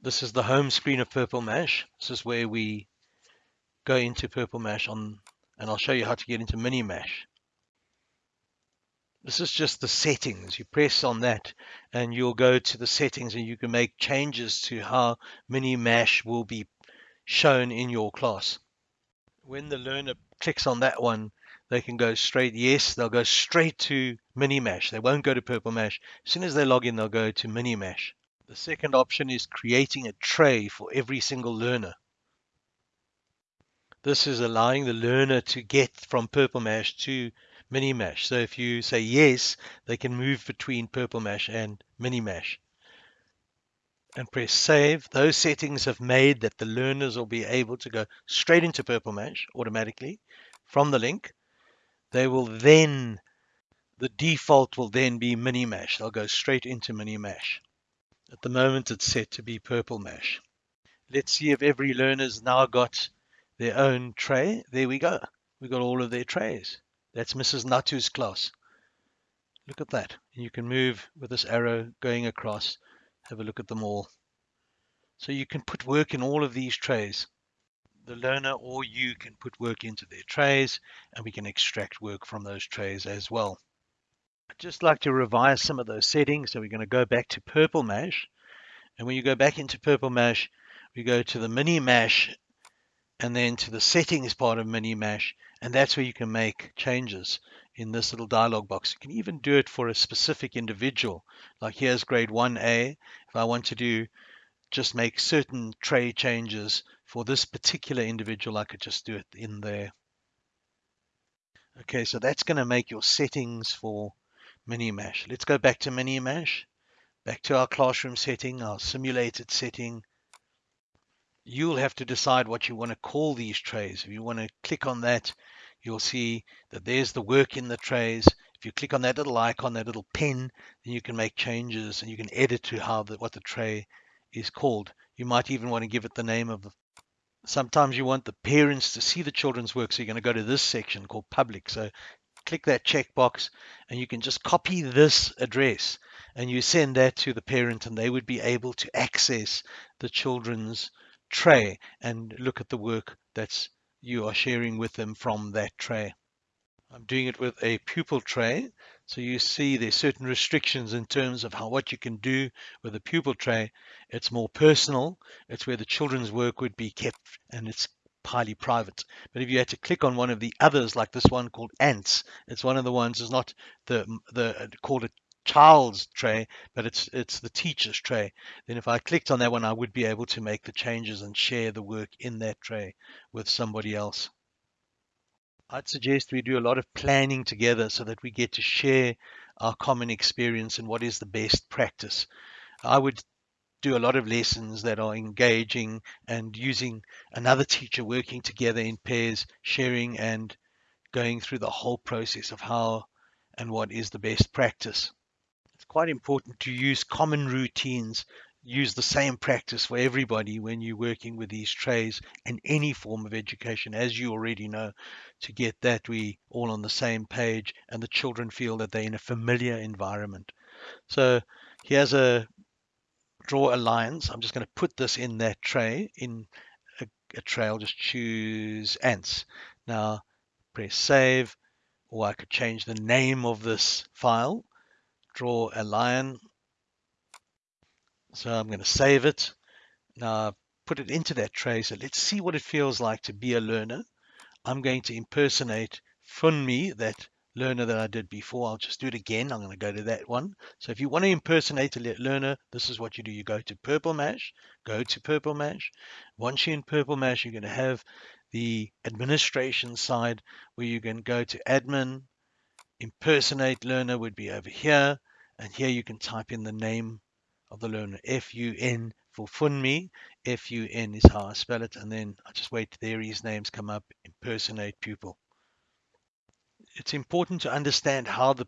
This is the home screen of Purple Mash. This is where we go into Purple Mash on, and I'll show you how to get into Mini Mash. This is just the settings. You press on that and you'll go to the settings and you can make changes to how Mini Mash will be shown in your class. When the learner clicks on that one, they can go straight, yes, they'll go straight to Mini Mash. They won't go to Purple Mash. As soon as they log in, they'll go to Mini Mash. The second option is creating a tray for every single learner. This is allowing the learner to get from Purple Mash to Mini Mash. So if you say yes, they can move between Purple Mash and Mini Mash. And press save. Those settings have made that the learners will be able to go straight into Purple Mash automatically from the link. They will then, the default will then be Mini Mash. They'll go straight into Mini Mash. At the moment, it's set to be Purple Mash. Let's see if every learner's now got their own tray. There we go. We've got all of their trays. That's Mrs. Natu's class. Look at that. You can move with this arrow going across. Have a look at them all. So you can put work in all of these trays. The learner or you can put work into their trays and we can extract work from those trays as well. I'd just like to revise some of those settings. So we're going to go back to Purple Mash. And when you go back into Purple Mash, we go to the Mini Mash and then to the settings part of Mini Mash and that's where you can make changes in this little dialog box. You can even do it for a specific individual. Like here's grade 1A. If I want to do just make certain tray changes for this particular individual, I could just do it in there. Okay, so that's going to make your settings for Mini-Mash. Let's go back to Mini-Mash, back to our classroom setting, our simulated setting, you'll have to decide what you want to call these trays. If you want to click on that, you'll see that there's the work in the trays. If you click on that little icon, that little pen, then you can make changes and you can edit to how the, what the tray is called. You might even want to give it the name of Sometimes you want the parents to see the children's work, so you're going to go to this section called public. So click that checkbox and you can just copy this address and you send that to the parent and they would be able to access the children's tray and look at the work that's you are sharing with them from that tray. I'm doing it with a pupil tray. So you see there's certain restrictions in terms of how what you can do with a pupil tray. It's more personal. It's where the children's work would be kept and it's highly private. But if you had to click on one of the others, like this one called Ants, it's one of the ones. It's not the the called a child's tray, but it's it's the teacher's tray. Then if I clicked on that one, I would be able to make the changes and share the work in that tray with somebody else. I'd suggest we do a lot of planning together so that we get to share our common experience and what is the best practice. I would do a lot of lessons that are engaging and using another teacher working together in pairs, sharing and going through the whole process of how and what is the best practice. It's quite important to use common routines, use the same practice for everybody when you're working with these trays and any form of education, as you already know, to get that we all on the same page and the children feel that they're in a familiar environment. So here's a draw a lines. I'm just going to put this in that tray in a, a tray. I'll just choose ants. Now press save or I could change the name of this file draw a lion. So I'm going to save it. Now put it into that tray. So let's see what it feels like to be a learner. I'm going to impersonate Funmi, that learner that I did before. I'll just do it again. I'm going to go to that one. So if you want to impersonate a learner, this is what you do. You go to Purple Mash, go to Purple Mash. Once you're in Purple Mash, you're going to have the administration side where you can go to admin, impersonate learner would be over here. And here you can type in the name of the learner, F-U-N for Funmi. F-U-N is how I spell it. And then I just wait there his names come up, impersonate pupil. It's important to understand how the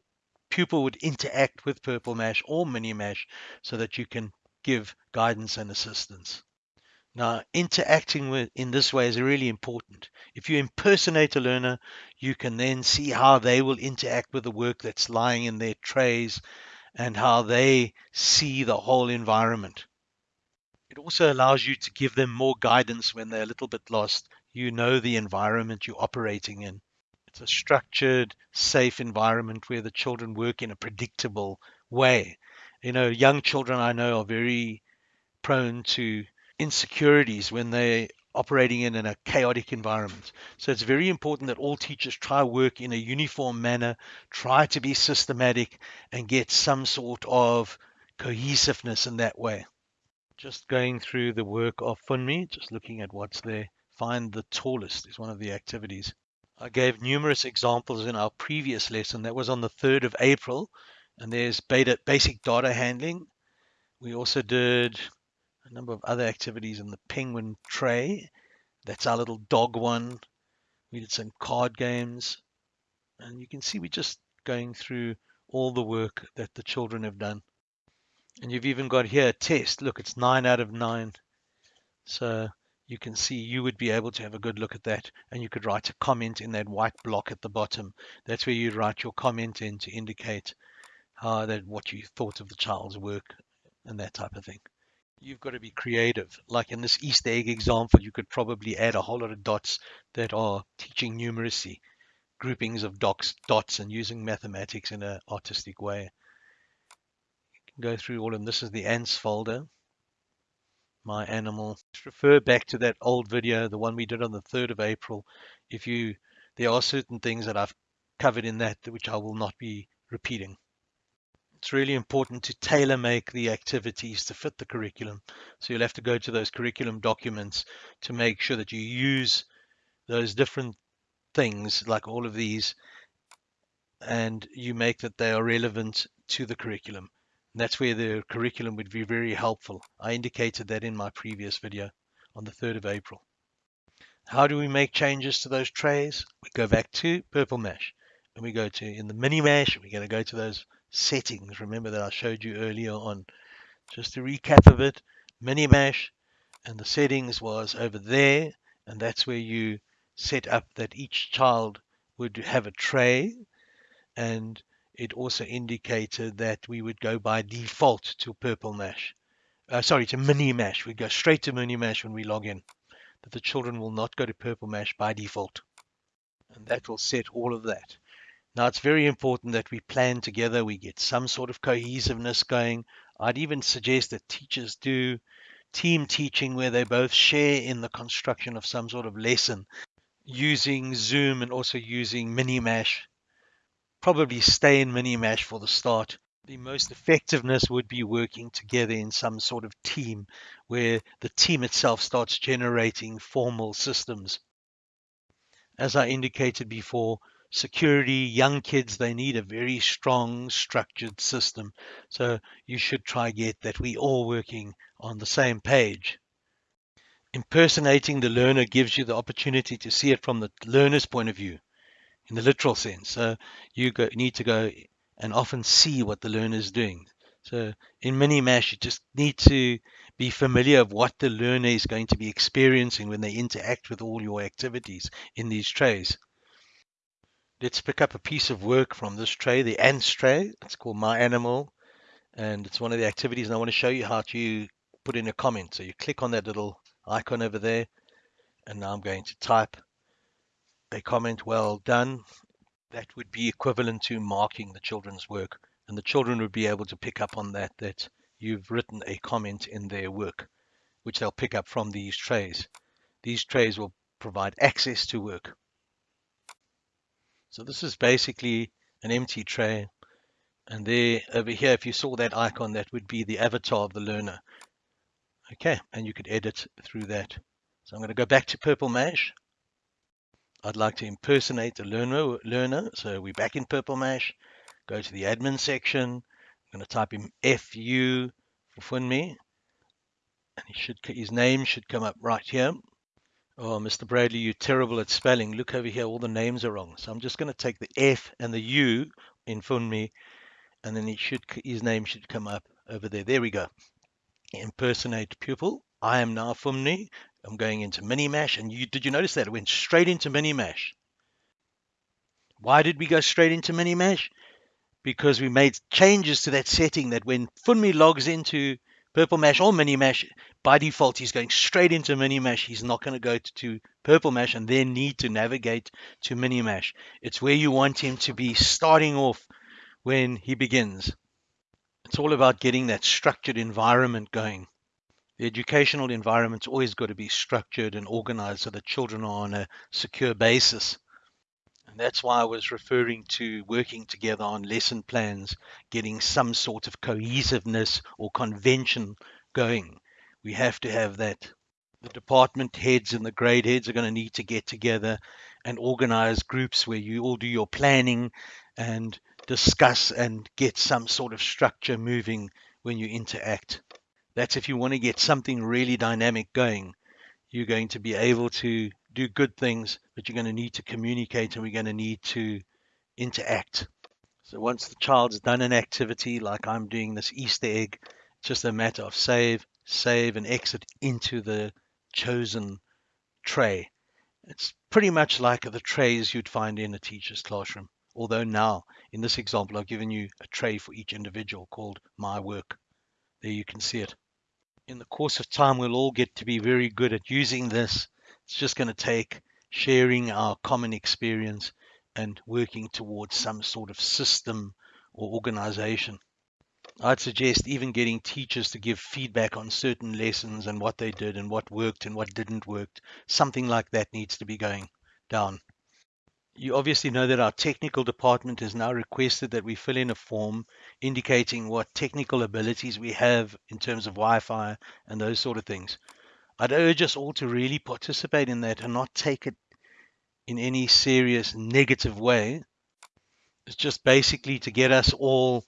pupil would interact with Purple Mash or Mini Mash so that you can give guidance and assistance. Now, interacting with in this way is really important. If you impersonate a learner, you can then see how they will interact with the work that's lying in their trays and how they see the whole environment. It also allows you to give them more guidance when they're a little bit lost. You know the environment you're operating in. It's a structured, safe environment where the children work in a predictable way. You know, young children I know are very prone to insecurities when they're operating in, in a chaotic environment. So it's very important that all teachers try work in a uniform manner, try to be systematic, and get some sort of cohesiveness in that way. Just going through the work of Funmi, just looking at what's there. Find the tallest is one of the activities. I gave numerous examples in our previous lesson. That was on the 3rd of April. And there's beta, basic data handling. We also did a number of other activities in the penguin tray. That's our little dog one. We did some card games. And you can see we're just going through all the work that the children have done. And you've even got here a test. Look, it's nine out of nine. So you can see you would be able to have a good look at that and you could write a comment in that white block at the bottom. That's where you'd write your comment in to indicate how that what you thought of the child's work and that type of thing. You've got to be creative. Like in this Easter egg example, you could probably add a whole lot of dots that are teaching numeracy, groupings of dots, dots and using mathematics in an artistic way go through all of them. This is the ants folder, my animal. Just refer back to that old video, the one we did on the 3rd of April. If you, there are certain things that I've covered in that which I will not be repeating. It's really important to tailor make the activities to fit the curriculum. So you'll have to go to those curriculum documents to make sure that you use those different things like all of these and you make that they are relevant to the curriculum. That's where the curriculum would be very helpful. I indicated that in my previous video on the 3rd of April. How do we make changes to those trays? We go back to Purple Mash and we go to in the mini mash, we're going to go to those settings. Remember that I showed you earlier on. Just to recap of it, mini mash and the settings was over there and that's where you set up that each child would have a tray and it also indicated that we would go by default to Purple Mash. Uh, sorry, to Mini Mash. We go straight to Mini Mash when we log in. That the children will not go to Purple Mash by default. And that will set all of that. Now, it's very important that we plan together, we get some sort of cohesiveness going. I'd even suggest that teachers do team teaching where they both share in the construction of some sort of lesson using Zoom and also using Minimash probably stay in Minimash for the start. The most effectiveness would be working together in some sort of team where the team itself starts generating formal systems. As I indicated before, security, young kids, they need a very strong structured system. So you should try get that we all working on the same page. Impersonating the learner gives you the opportunity to see it from the learner's point of view in the literal sense. So you go, need to go and often see what the learner is doing. So in mini Minimash, you just need to be familiar of what the learner is going to be experiencing when they interact with all your activities in these trays. Let's pick up a piece of work from this tray, the ants tray. It's called My Animal, and it's one of the activities. And I want to show you how to put in a comment. So you click on that little icon over there, and now I'm going to type a comment well done, that would be equivalent to marking the children's work. And the children would be able to pick up on that, that you've written a comment in their work, which they'll pick up from these trays. These trays will provide access to work. So this is basically an empty tray. And there, over here, if you saw that icon, that would be the avatar of the learner. Okay, and you could edit through that. So I'm going to go back to Purple Mash. I'd like to impersonate the learner, learner. So we're back in Purple Mash. Go to the admin section. I'm going to type in FU for Funmi. And he should, his name should come up right here. Oh, Mr. Bradley, you're terrible at spelling. Look over here, all the names are wrong. So I'm just going to take the F and the U in Funmi, and then he should, his name should come up over there. There we go. Impersonate pupil. I am now Funmi. I'm going into mini mash. And you did you notice that? It went straight into mini mash. Why did we go straight into mini mash? Because we made changes to that setting that when Funmi logs into Purple Mash or Mini Mash, by default, he's going straight into Mini Mash. He's not going to go to, to Purple Mash and then need to navigate to Mini Mash. It's where you want him to be starting off when he begins. It's all about getting that structured environment going. The educational environment's always got to be structured and organized so that children are on a secure basis. And that's why I was referring to working together on lesson plans, getting some sort of cohesiveness or convention going. We have to have that. The department heads and the grade heads are going to need to get together and organize groups where you all do your planning and discuss and get some sort of structure moving when you interact. That's if you want to get something really dynamic going. You're going to be able to do good things, but you're going to need to communicate and we're going to need to interact. So once the child's done an activity, like I'm doing this Easter egg, it's just a matter of save, save, and exit into the chosen tray. It's pretty much like the trays you'd find in a teacher's classroom. Although now, in this example, I've given you a tray for each individual called My Work. There you can see it. In the course of time, we'll all get to be very good at using this it's just going to take sharing our common experience and working towards some sort of system or organization. I'd suggest even getting teachers to give feedback on certain lessons and what they did and what worked and what didn't work. Something like that needs to be going down. You obviously know that our technical department has now requested that we fill in a form indicating what technical abilities we have in terms of Wi-Fi and those sort of things. I'd urge us all to really participate in that and not take it in any serious negative way. It's just basically to get us all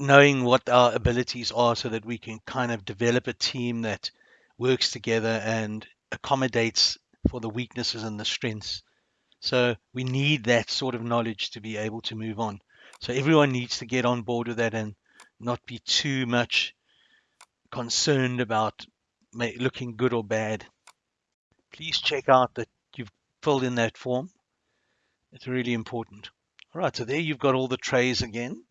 knowing what our abilities are so that we can kind of develop a team that works together and accommodates for the weaknesses and the strengths. So we need that sort of knowledge to be able to move on. So everyone needs to get on board with that and not be too much concerned about looking good or bad, please check out that you've filled in that form. It's really important. All right, so there you've got all the trays again.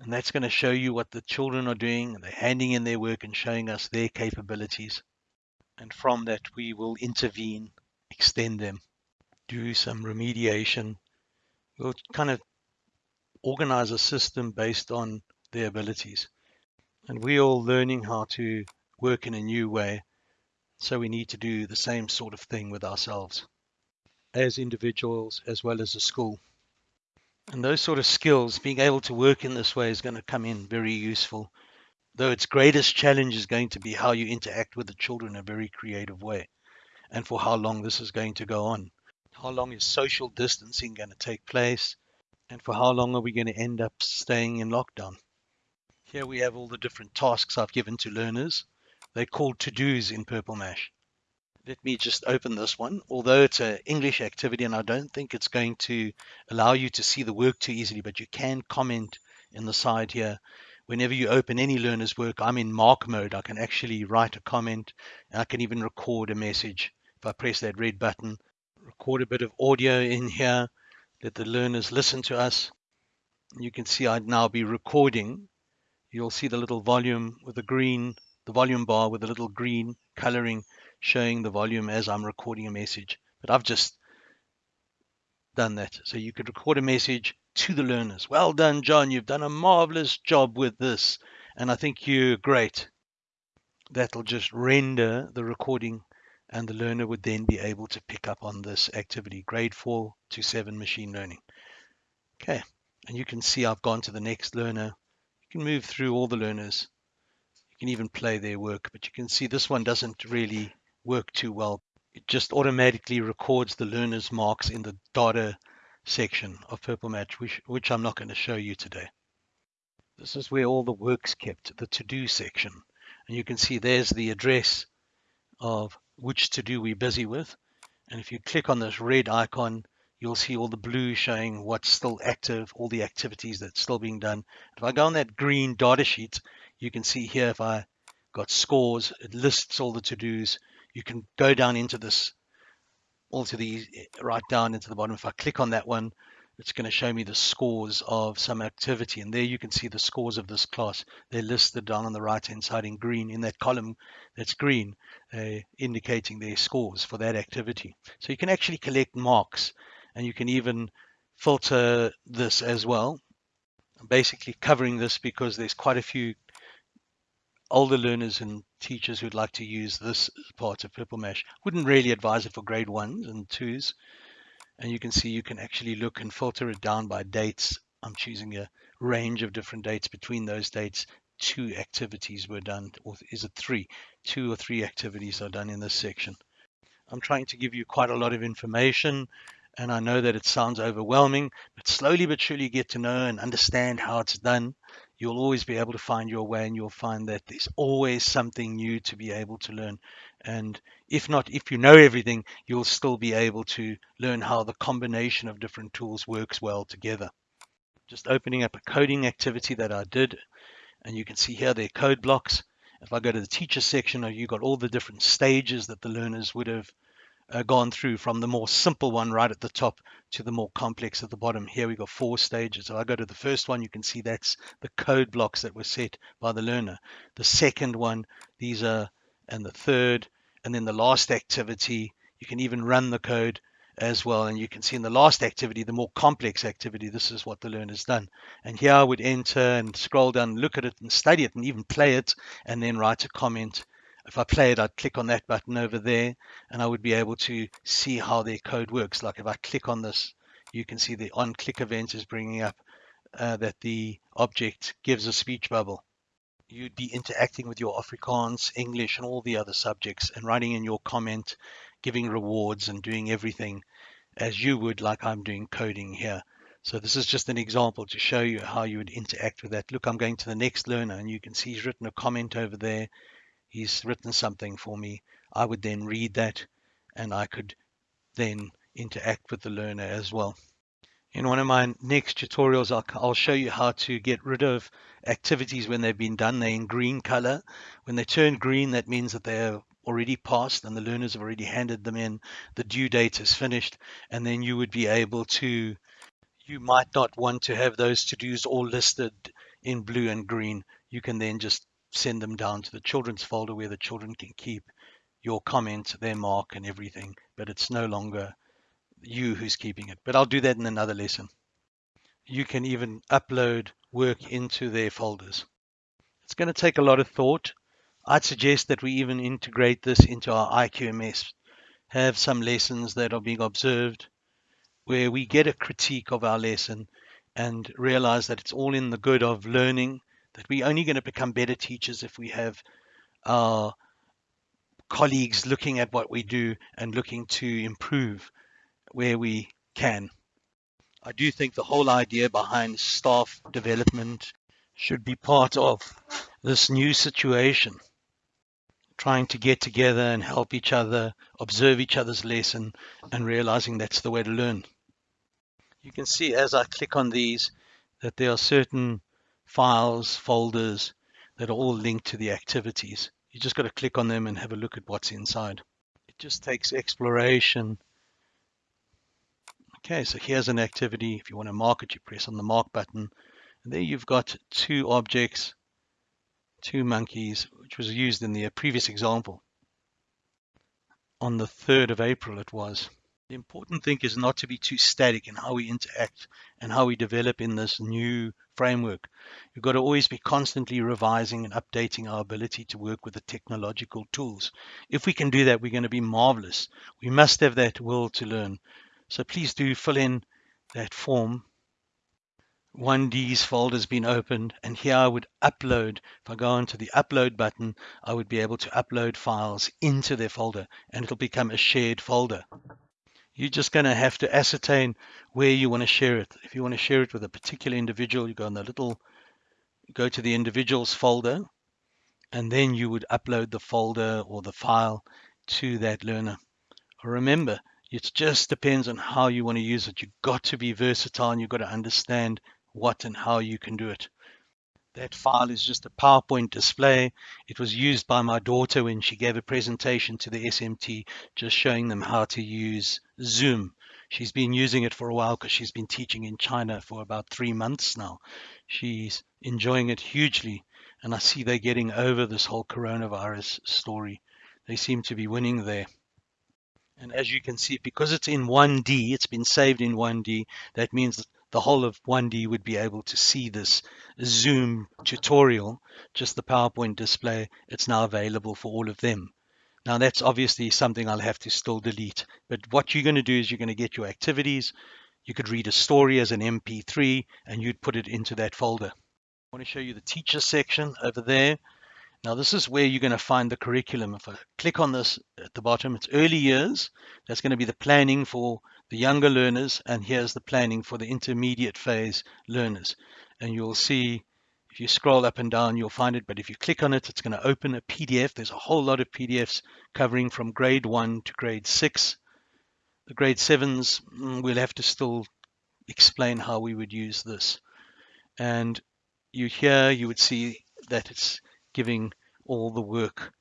And that's going to show you what the children are doing. They're handing in their work and showing us their capabilities. And from that, we will intervene, extend them, do some remediation. We'll kind of organize a system based on their abilities. And we're all learning how to work in a new way. So we need to do the same sort of thing with ourselves as individuals as well as a school. And those sort of skills, being able to work in this way is going to come in very useful. Though its greatest challenge is going to be how you interact with the children in a very creative way and for how long this is going to go on. How long is social distancing going to take place? And for how long are we going to end up staying in lockdown? Here we have all the different tasks I've given to learners. They're called to-dos in Purple Mash. Let me just open this one. Although it's an English activity and I don't think it's going to allow you to see the work too easily, but you can comment in the side here. Whenever you open any learner's work, I'm in mark mode. I can actually write a comment. And I can even record a message. If I press that red button, record a bit of audio in here, let the learners listen to us. You can see I'd now be recording. You'll see the little volume with the green the volume bar with a little green coloring showing the volume as I'm recording a message. But I've just done that. So you could record a message to the learners. Well done, John. You've done a marvelous job with this. And I think you're great. That'll just render the recording and the learner would then be able to pick up on this activity, grade 4 to 7 machine learning. Okay, and you can see I've gone to the next learner. You can move through all the learners You can even play their work, but you can see this one doesn't really work too well. It just automatically records the learner's marks in the data section of Purple Mash, which, which I'm not going to show you today. This is where all the work's kept, the to-do section. And you can see there's the address of which to-do we're busy with. And if you click on this red icon, you'll see all the blue showing what's still active, all the activities that's still being done. If I go on that green data sheet, you can see here if I got scores, it lists all the to-dos. You can go down into this, all to the eh, right down into the bottom. If I click on that one, it's going to show me the scores of some activity. And there you can see the scores of this class. They're listed down on the right hand side in green in that column that's green, uh, indicating their scores for that activity. So you can actually collect marks and you can even filter this as well. Basically covering this because there's quite a few older learners and teachers who'd like to use this part of Purple Mash. Wouldn't really advise it for grade ones and twos and you can see you can actually look and filter it down by dates. I'm choosing a range of different dates. Between those dates, two activities were done, or is it three? Two or three activities are done in this section. I'm trying to give you quite a lot of information, and I know that it sounds overwhelming, but slowly but surely get to know and understand how it's done. You'll always be able to find your way, and you'll find that there's always something new to be able to learn. And if not, if you know everything, you'll still be able to learn how the combination of different tools works well together. Just opening up a coding activity that I did, and you can see here their code blocks. If I go to the teacher section, you've got all the different stages that the learners would have uh, gone through from the more simple one right at the top to the more complex at the bottom. Here we got four stages. So I go to the first one, you can see that's the code blocks that were set by the learner. The second one, these are and the third, and then the last activity, you can even run the code as well. And you can see in the last activity, the more complex activity, this is what the learner's done. And here I would enter and scroll down, look at it and study it and even play it and then write a comment. If I play it, I'd click on that button over there and I would be able to see how their code works. Like if I click on this, you can see the on click event is bringing up uh, that the object gives a speech bubble you'd be interacting with your Afrikaans, English, and all the other subjects and writing in your comment, giving rewards and doing everything as you would like I'm doing coding here. So this is just an example to show you how you would interact with that. Look, I'm going to the next learner and you can see he's written a comment over there. He's written something for me. I would then read that and I could then interact with the learner as well. In one of my next tutorials, I'll, show you how to get rid of activities when they've been done. They're in green color. When they turn green, that means that they're already passed and the learners have already handed them in. The due date is finished. And then you would be able to, you might not want to have those to-dos all listed in blue and green. You can then just send them down to the children's folder where the children can keep your comment, their mark and everything, but it's no longer you who's keeping it. But I'll do that in another lesson. You can even upload work into their folders. It's going to take a lot of thought. I'd suggest that we even integrate this into our IQMS, have some lessons that are being observed where we get a critique of our lesson and realize that it's all in the good of learning, that we're only going to become better teachers if we have our colleagues looking at what we do and looking to improve where we can. I do think the whole idea behind staff development should be part of this new situation. Trying to get together and help each other, observe each other's lesson, and realizing that's the way to learn. You can see as I click on these that there are certain files, folders that are all linked to the activities. You just got to click on them and have a look at what's inside. It just takes exploration Okay, so here's an activity. If you want to mark it, you press on the mark button. And there you've got two objects, two monkeys, which was used in the previous example. On the 3rd of April it was. The important thing is not to be too static in how we interact and how we develop in this new framework. You've got to always be constantly revising and updating our ability to work with the technological tools. If we can do that, we're going to be marvelous. We must have that will to learn. So please do fill in that form. 1D's folder has been opened and here I would upload. If I go onto the upload button, I would be able to upload files into their folder and it'll become a shared folder. You're just going to have to ascertain where you want to share it. If you want to share it with a particular individual, you go on the little, go to the individuals folder and then you would upload the folder or the file to that learner. Remember, it just depends on how you want to use it. You've got to be versatile and you've got to understand what and how you can do it. That file is just a PowerPoint display. It was used by my daughter when she gave a presentation to the SMT, just showing them how to use Zoom. She's been using it for a while because she's been teaching in China for about three months now. She's enjoying it hugely. And I see they're getting over this whole coronavirus story. They seem to be winning there. And as you can see, because it's in 1D, it's been saved in 1D, that means the whole of 1D would be able to see this Zoom tutorial, just the PowerPoint display. It's now available for all of them. Now that's obviously something I'll have to still delete. But what you're going to do is you're going to get your activities. You could read a story as an MP3 and you'd put it into that folder. I want to show you the teacher section over there. Now this is where you're going to find the curriculum. If I click on this at the bottom, it's early years. That's going to be the planning for the younger learners. And here's the planning for the intermediate phase learners. And you'll see if you scroll up and down, you'll find it. But if you click on it, it's going to open a PDF. There's a whole lot of PDFs covering from grade one to grade six. The grade sevens, mm, we'll have to still explain how we would use this. And you here, you would see that it's giving all the work.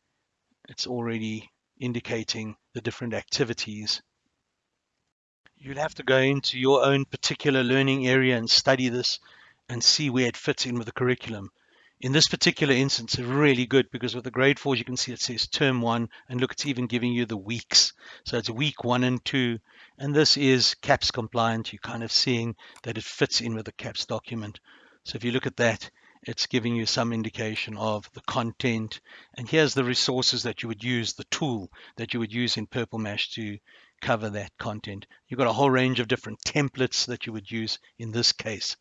It's already indicating the different activities. You'll have to go into your own particular learning area and study this and see where it fits in with the curriculum. In this particular instance, it's really good because with the grade fours, you can see it says term one, and look, it's even giving you the weeks. So it's week one and two, and this is CAPS compliant. You're kind of seeing that it fits in with the CAPS document. So if you look at that, it's giving you some indication of the content. And here's the resources that you would use, the tool that you would use in Purple Mash to cover that content. You've got a whole range of different templates that you would use in this case.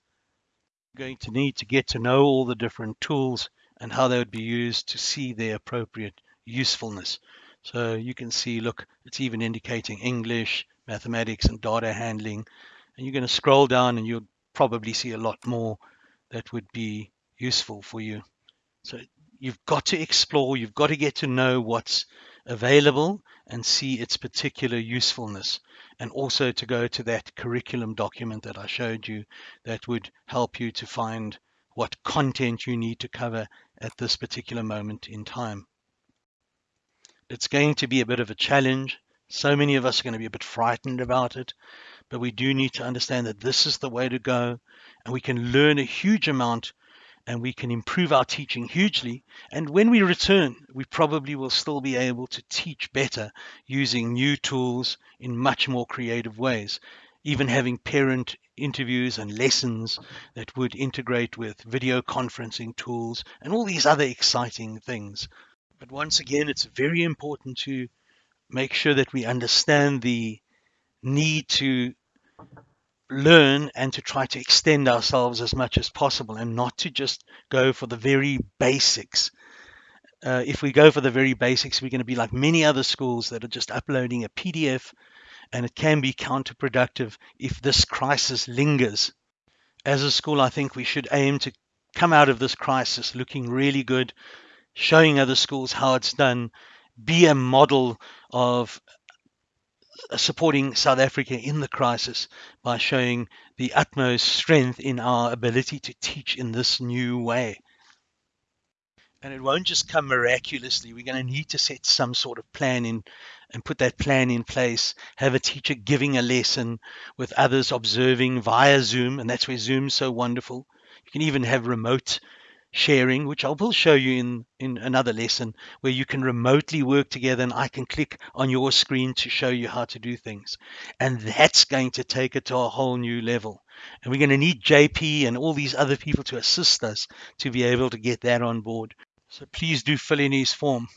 You're going to need to get to know all the different tools and how they would be used to see their appropriate usefulness. So you can see, look, it's even indicating English, mathematics, and data handling. And you're going to scroll down and you'll probably see a lot more that would be useful for you. So you've got to explore, you've got to get to know what's available and see its particular usefulness. And also to go to that curriculum document that I showed you that would help you to find what content you need to cover at this particular moment in time. It's going to be a bit of a challenge. So many of us are going to be a bit frightened about it, but we do need to understand that this is the way to go and we can learn a huge amount and we can improve our teaching hugely. And when we return, we probably will still be able to teach better using new tools in much more creative ways. Even having parent interviews and lessons that would integrate with video conferencing tools and all these other exciting things. But once again, it's very important to make sure that we understand the need to learn and to try to extend ourselves as much as possible and not to just go for the very basics. Uh, if we go for the very basics, we're going to be like many other schools that are just uploading a PDF, and it can be counterproductive if this crisis lingers. As a school, I think we should aim to come out of this crisis looking really good, showing other schools how it's done, be a model of supporting South Africa in the crisis by showing the utmost strength in our ability to teach in this new way. And it won't just come miraculously. We're going to need to set some sort of plan in and put that plan in place. Have a teacher giving a lesson with others observing via Zoom, and that's where Zoom's so wonderful. You can even have remote sharing, which I will show you in, in another lesson, where you can remotely work together and I can click on your screen to show you how to do things. And that's going to take it to a whole new level. And we're going to need JP and all these other people to assist us to be able to get that on board. So please do fill in his form.